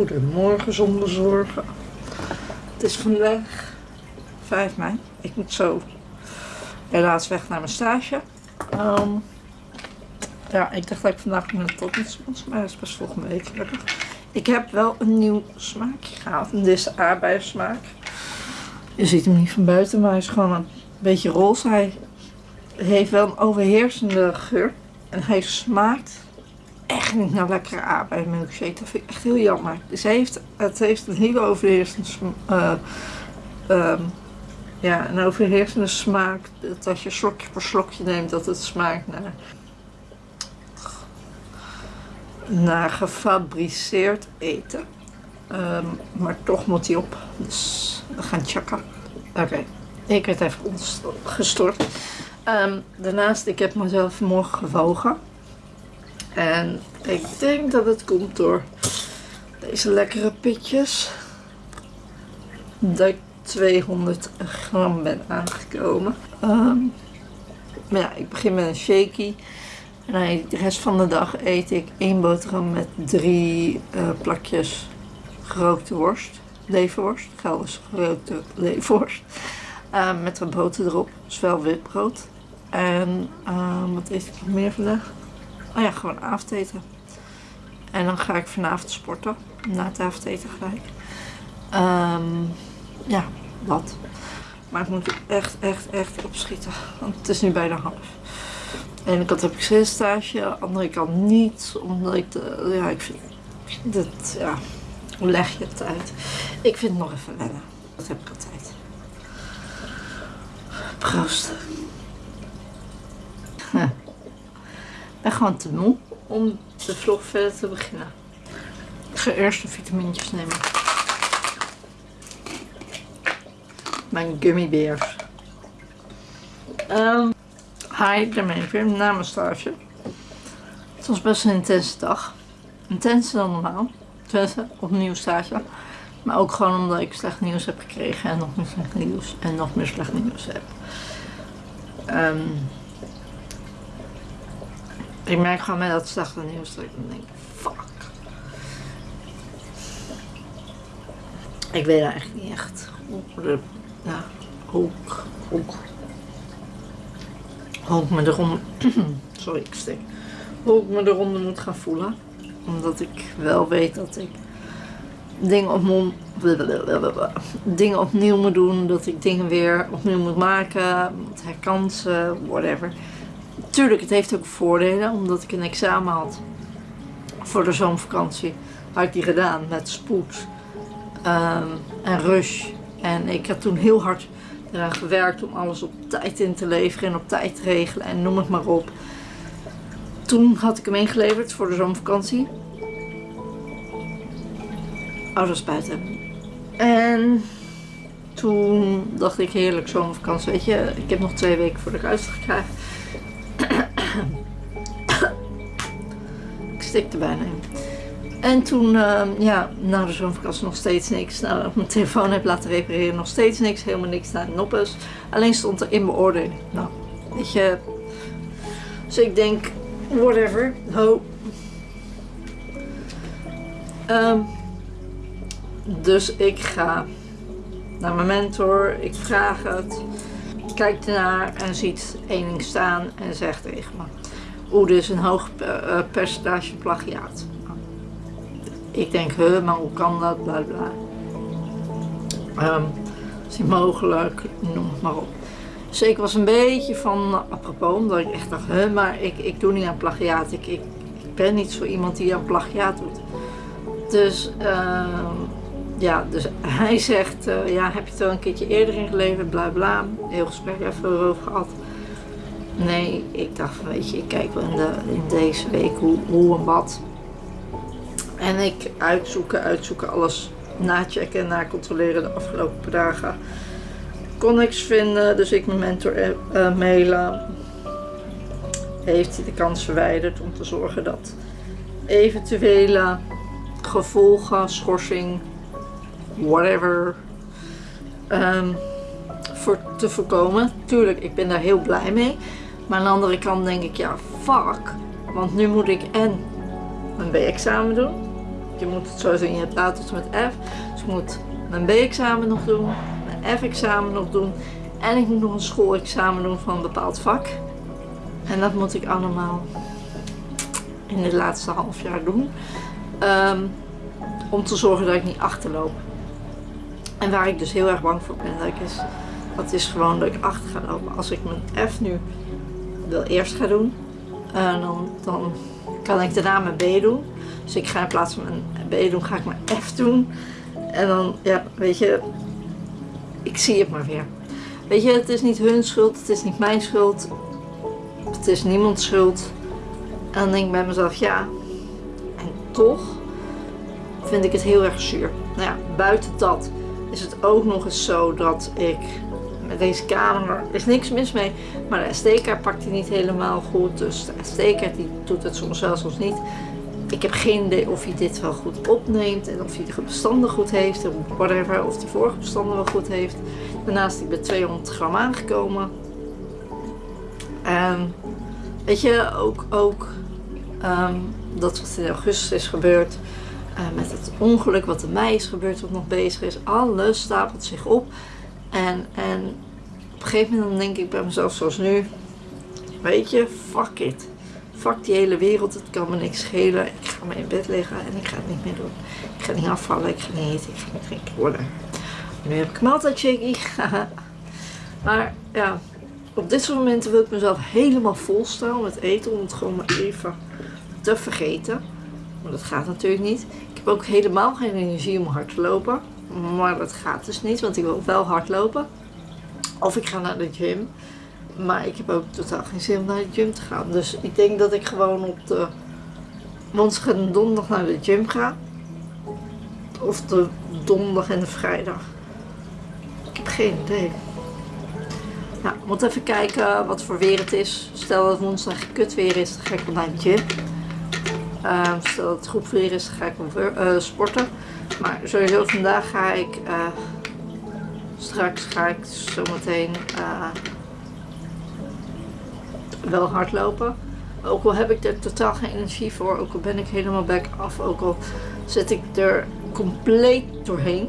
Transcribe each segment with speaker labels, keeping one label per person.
Speaker 1: Goedemorgen zonder zorgen. Het is vandaag 5 mei. Ik moet zo helaas weg naar mijn stage. Ehm, ja, ik dacht dat ik vandaag met tot iets was, maar dat is pas volgende week. Ik heb wel een nieuw smaakje gehaald. En dit is. Je ziet hem niet van buiten, maar hij is gewoon een beetje roze. Hij heeft wel een overheersende geur. En hij smaakt echt niet naar lekkere aardbei milkshake. Dat vind ik echt heel jammer. Hij heeft, het heeft een hele overheersende uh, ja, een overheersende smaak. Dat als je slokje voor slokje neemt, dat het smaakt naar, naar gefabriceerd eten. Um, maar toch moet hij op. Dus we gaan checken. Oké, ik werd even gestort. Um, daarnaast, ik heb mezelf vanmorgen gewogen. En ik denk dat het komt door deze lekkere pitjes. Dat ik 200 gram ben aangekomen. Um, maar ja, ik begin met een shaky. En de rest van de dag eet ik één boterham met drie uh, plakjes gerookte worst. Leverworst. Gelders gerookte leverworst. Uh, met een boter erop. Dus witbrood. En uh, wat eet ik nog meer vandaag? Oh ja, gewoon avondeten. En dan ga ik vanavond sporten. Na het avondeten gelijk. Um, ja, dat. Maar ik moet echt, echt, echt opschieten. Want het is nu bijna half. En ene kant heb ik stage, aan de andere kant niet. Omdat ik, de, ja, ik vind, het, ja, hoe leg je het uit? Ik vind het nog even wennen. Dat heb ik altijd. Proost. Ik ben gewoon te moe om de vlog verder te beginnen. Ik ga eerst de vitamintjes nemen. Mijn gummibeers. Um, hi, ik ben even na mijn stage. Het was best een intense dag. Intenser dan normaal. Tenminste, opnieuw stage. Maar ook gewoon omdat ik slecht nieuws heb gekregen en nog meer slecht nieuws en nog meer slecht nieuws heb. Um, ik merk gewoon met dat slechte nieuws dat ik dan denk, fuck. Ik weet eigenlijk niet echt hoe, ja, hoe, hoe, hoe ik me eronder, sorry ik hoe ik me eronder moet gaan voelen. Omdat ik wel weet dat ik dingen, op dingen opnieuw moet doen, dat ik dingen weer opnieuw moet maken, herkansen, whatever. Tuurlijk, het heeft ook voordelen, omdat ik een examen had voor de zomervakantie. Had ik die gedaan met spoed um, en rush. En ik heb toen heel hard eraan gewerkt om alles op tijd in te leveren en op tijd te regelen en noem het maar op. Toen had ik hem ingeleverd voor de zomervakantie. Is buiten. En toen dacht ik heerlijk zomervakantie, weet je, ik heb nog twee weken voor de uitslag krijg. Stikte bijna in. En toen, uh, ja, na de zomervakantie nog steeds niks. Nou, op mijn telefoon heb laten repareren, nog steeds niks. Helemaal niks naar noppes. Alleen stond er in beoordeling. Nou, weet je. Dus ik denk, whatever, ho. Um, dus ik ga naar mijn mentor, ik vraag het kijkt ernaar en ziet één ding staan en zegt tegen me. Oeh, dit is een hoog uh, percentage plagiaat. Ik denk, huh, maar hoe kan dat, bla bla. Um, is niet mogelijk, noem het maar op. Dus ik was een beetje van apropos, omdat ik echt dacht, huh, maar ik, ik doe niet aan plagiaat. Ik, ik, ben niet zo iemand die aan plagiaat doet. Dus uh, ja, dus hij zegt, uh, ja, heb je het al een keertje eerder ingeleverd, bla bla. Heel gesprek even erover gehad. Nee, ik dacht van, weet je, ik kijk wel in, de, in deze week hoe, hoe en wat. En ik uitzoeken, uitzoeken, alles nachecken en nacontroleren de afgelopen dagen. Kon niks vinden, dus ik mijn mentor uh, mailen. Heeft hij de kans verwijderd om te zorgen dat eventuele gevolgen, schorsing, whatever um, voor te voorkomen. Tuurlijk, ik ben daar heel blij mee. Maar aan de andere kant denk ik, ja, fuck. Want nu moet ik en een B-examen doen. je moet het zo zien, je hebt tot met F. Dus ik moet mijn B-examen nog doen, mijn F-examen nog doen. En ik moet nog een schoolexamen doen van een bepaald vak. En dat moet ik allemaal in het laatste half jaar doen. Ehm, om te zorgen dat ik niet achterloop. En waar ik dus heel erg bang voor ben, dat, is, dat is gewoon dat ik achter ga lopen. Als ik mijn F nu wil eerst ga doen, uh, dan, dan kan ik daarna mijn B doen. Dus ik ga in plaats van mijn B doen, ga ik mijn F doen. En dan, ja, weet je, ik zie het maar weer. Weet je, het is niet hun schuld, het is niet mijn schuld. Het is niemands schuld. En dan denk ik bij mezelf, ja, en toch vind ik het heel erg zuur. Nou ja, buiten dat is het ook nog eens zo dat ik deze camera, er is niks mis mee, maar de SD-kaart pakt hij niet helemaal goed. Dus de SD-kaart doet het soms wel, soms niet. Ik heb geen idee of hij dit wel goed opneemt en of hij de bestanden goed heeft, of whatever, of de vorige bestanden wel goed heeft. Daarnaast is hij bij 200 gram aangekomen. En weet je, ook, ook um, dat wat in augustus is gebeurd, uh, met het ongeluk wat in mei is gebeurd, wat nog bezig is, alles stapelt zich op. En, en op een gegeven moment denk ik bij mezelf zoals nu, weet je, fuck it. Fuck die hele wereld, het kan me niks schelen. Ik ga maar in bed liggen en ik ga het niet meer doen. Ik ga niet afvallen, ik ga niet eten, ik ga niet drinken worden. Nu heb ik maaltijd maar ja, op dit soort momenten wil ik mezelf helemaal volstaan met eten. Om het gewoon maar even te vergeten. Maar dat gaat natuurlijk niet. Ik heb ook helemaal geen energie om hard te lopen. Maar dat gaat dus niet, want ik wil wel hard lopen. Of ik ga naar de gym. Maar ik heb ook totaal geen zin om naar de gym te gaan. Dus ik denk dat ik gewoon op de en donderdag naar de gym ga. Of de donderdag en de vrijdag. Ik heb geen idee. Nou, ik moet even kijken wat voor weer het is. Stel dat het woensdag kut weer is, dan ga ik wel naar de gym. Uh, stel dat het goed weer is, dan ga ik wel uh, sporten. Maar sowieso vandaag ga ik, uh, straks ga ik zometeen uh, wel hardlopen. Ook al heb ik er totaal geen energie voor, ook al ben ik helemaal back af, ook al zit ik er compleet doorheen.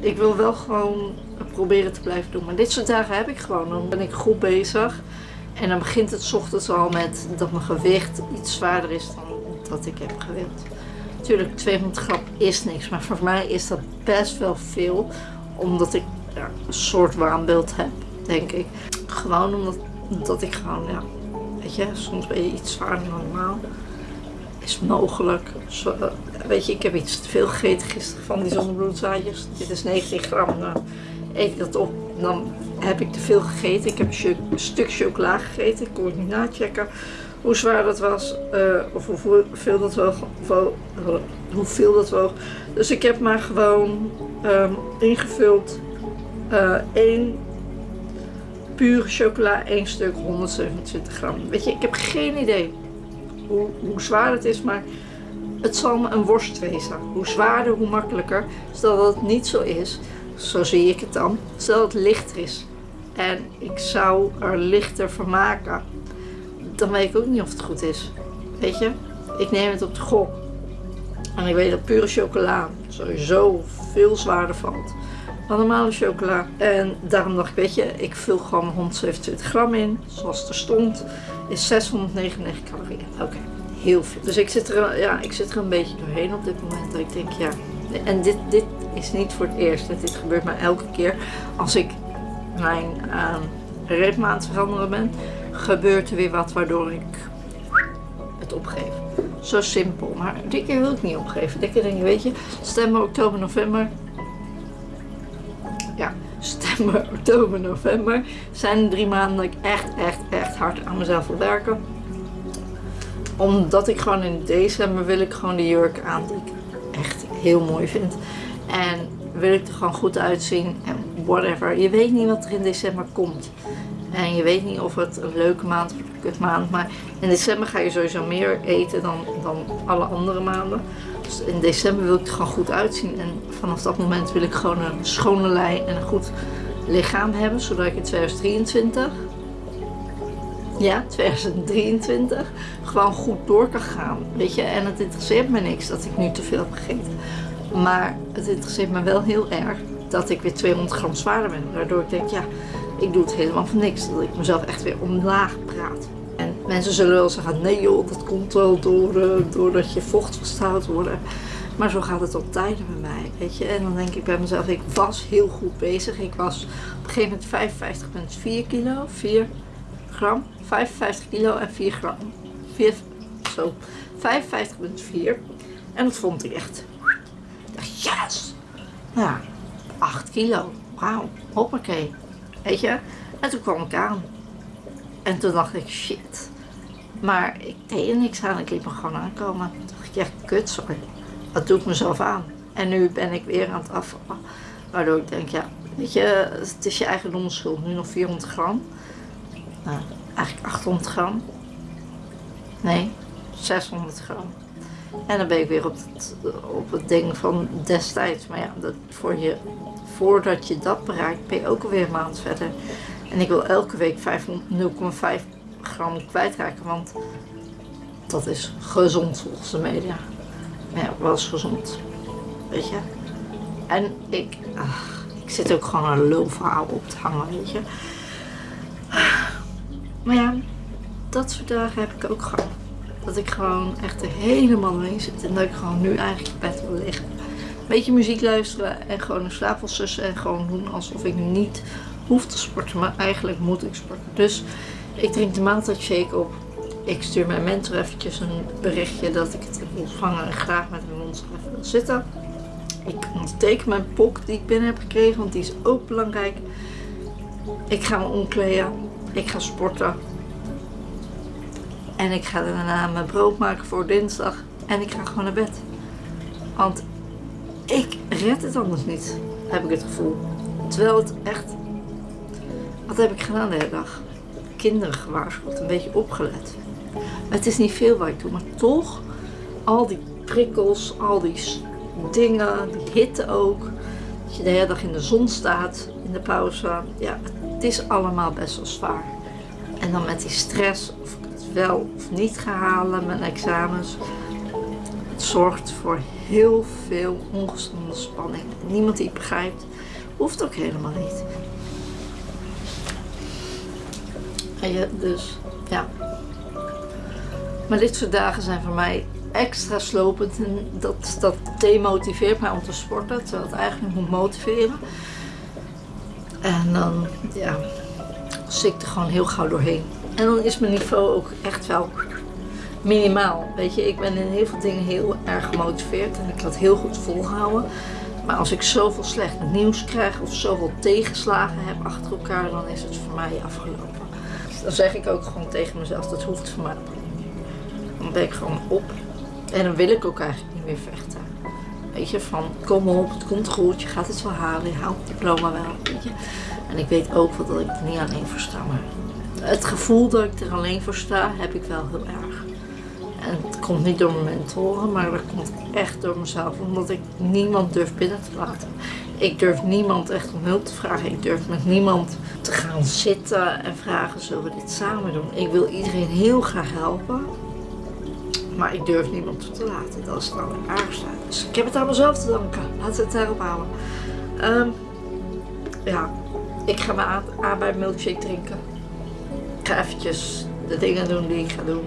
Speaker 1: Ik wil wel gewoon proberen te blijven doen. Maar dit soort dagen heb ik gewoon. Dan ben ik goed bezig. En dan begint het ochtends al met dat mijn gewicht iets zwaarder is dan dat ik heb gewild. Natuurlijk, 200 gram is niks. Maar voor mij is dat best wel veel. Omdat ik een soort waanbeeld heb, denk ik. Gewoon omdat dat ik gewoon, ja, weet je, soms ben je iets zwaarder dan normaal. Is mogelijk. Zo, weet je, ik heb iets te veel gegeten gisteren van die zonnebloedzaadjes. Dit is 19 gram. Nou, eet dat op. Dan heb ik te veel gegeten. Ik heb een, stuk chocola gegeten. Ik kon het niet nachecken hoe zwaar dat was. Uh, of hoeveel dat woog. Hoeveel dat woog. Dus ik heb maar gewoon um, ingevuld één pure chocola, één stuk 127 gram. Weet je, ik heb geen idee hoe, hoe zwaar het is, maar het zal me een worst wezen. Hoe zwaarder, hoe makkelijker. Stel dat het niet zo is, zo zie ik het dan. Stel dat het lichter is en ik zou er lichter van maken, dan weet ik ook niet of het goed is. Weet je, ik neem het op de gok. En ik weet dat pure chocola sowieso veel zwaarder valt normale chocola. En daarom dacht ik, weet je, ik vul gewoon 127 gram in, zoals het er stond, is 699 calorieën. Oké, heel veel. Dus ik zit, er, ja, ik zit er een beetje doorheen op dit moment. Dat ik denk, ja, en dit, dit is niet voor het eerst. Dit gebeurt mij elke keer als ik mijn uh, aan het veranderen ben. Gebeurt er weer wat waardoor ik het opgeef. Zo simpel. Maar dit keer wil ik niet opgeven. Dit keer denk je, weet je, september, oktober, november. September, oktober, november zijn drie maanden dat ik echt, echt, echt hard aan mezelf wil werken. Omdat ik gewoon in december wil ik gewoon de jurk aan die ik echt heel mooi vind. En wil ik er gewoon goed uitzien en whatever. Je weet niet wat er in december komt. En je weet niet of het een leuke maand of een kutmaand. Maar in december ga je sowieso meer eten dan, dan alle andere maanden. Dus in december wil ik er gewoon goed uitzien. En vanaf dat moment wil ik gewoon een schone lei en een goed lichaam hebben. Zodat ik in 2023 ja, 2023 gewoon goed door kan gaan. Weet je, en het interesseert me niks dat ik nu te veel heb gegeten. Maar het interesseert me wel heel erg dat ik weer 200 gram zwaarder ben. Waardoor ik denk, ja, ik doe het helemaal voor niks. Dat ik mezelf echt weer omlaag praat. En mensen zullen wel zeggen, nee joh, dat komt wel door, uh, doordat je vocht vasthoud worden. Maar zo gaat het op tijden bij mij, weet je. En dan denk ik bij mezelf, ik was heel goed bezig. Ik was op een gegeven moment 55,4 kilo, 4 gram. 55 kilo en 4 gram. 4, zo, 55,4. En dat vond ik echt. Ik dacht, yes! Ja, 8 kilo. Wauw, hoppakee. Weet je? En toen kwam ik aan. En toen dacht ik, shit. Maar ik deed er niks aan. Ik liep me gewoon aankomen. Toen dacht ik, ja, kut, sorry. Dat doe ik mezelf aan. En nu ben ik weer aan het afvallen. Waardoor ik denk, ja, weet je, het is je eigen onschuld. Nu nog 400 gram. Nou, eigenlijk 800 gram. Nee, 600 gram. En dan ben ik weer op het, op het ding van destijds. Maar ja, dat voor je, voordat je dat bereikt, ben je ook alweer een maand verder. En ik wil elke week 0,5 gram kwijtraken, want dat is gezond volgens de media. Ja, wel gezond. Weet je? En ik, ik zit ook gewoon een lulverhaal op te hangen, weet je. Maar ja, dat soort dagen heb ik ook gewoon. Dat ik gewoon echt er helemaal mee zit. En dat ik gewoon nu eigenlijk op bed wil liggen. Een beetje muziek luisteren en gewoon een slaap sussen. En gewoon doen alsof ik niet hoef te sporten. Maar eigenlijk moet ik sporten. Dus ik drink de maaltijdshake op. Ik stuur mijn mentor eventjes een berichtje dat ik het heb ontvangen en graag met hem ons even wil zitten. Ik onderteken mijn pok die ik binnen heb gekregen, want die is ook belangrijk. Ik ga me omkleden. Ik ga sporten. En ik ga daarna mijn brood maken voor dinsdag. En ik ga gewoon naar bed. Want ik red het anders niet, heb ik het gevoel. Terwijl het echt... Wat heb ik gedaan de hele dag? Kinderen gewaarschuwd, een beetje opgelet. Het is niet veel wat ik doe, maar toch al die prikkels, al die dingen, die hitte ook. Dat je de hele dag in de zon staat, in de pauze. Ja, het is allemaal best wel zwaar. En dan met die stress, of ik het wel of niet ga halen, mijn examens. Het zorgt voor heel veel ongezonde spanning. Niemand die het begrijpt, hoeft ook helemaal niet. En je, dus, ja. Maar dit soort dagen zijn voor mij extra slopend en dat, dat demotiveert mij om te sporten, terwijl het eigenlijk moet motiveren. En dan, ja, zit ik er gewoon heel gauw doorheen. En dan is mijn niveau ook echt wel minimaal. Weet je, ik ben in heel veel dingen heel erg gemotiveerd en ik het heel goed volhouden. Maar als ik zoveel slecht nieuws krijg of zoveel tegenslagen heb achter elkaar, dan is het voor mij afgelopen. Dan zeg ik ook gewoon tegen mezelf, dat hoeft voor mij. Dan ben ik gewoon op. En dan wil ik ook eigenlijk niet meer vechten. Weet je, van kom op, het komt goed, je gaat het wel halen, je haalt het diploma wel. En ik weet ook wel dat ik er niet alleen voor sta, maar het gevoel dat ik er alleen voor sta, heb ik wel heel erg. En het komt niet door mijn mentoren, maar dat komt echt door mezelf, omdat ik niemand durf binnen te laten. Ik durf niemand echt om hulp te vragen. Ik durf met niemand te gaan zitten en vragen, zullen we dit samen doen? Ik wil iedereen heel graag helpen. Maar ik durf niemand toe te laten. Dat is het allerergste. Dus ik heb het aan mezelf te danken. Laten we het daarop houden. Um, ja, ik ga mijn aan milkshake drinken. Ik ga eventjes de dingen doen die ik ga doen.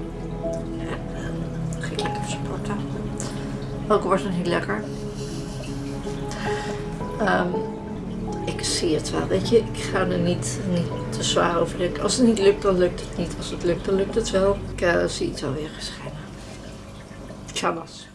Speaker 1: En dan ga ik lekker sporten. Ook wordt het niet lekker. Um, ik zie het wel, weet je. Ik ga er niet, niet te zwaar over denken. Als het niet lukt, dan lukt het niet. Als het lukt, dan lukt het wel. Ik uh, zie het wel weer geschijnen. nosso.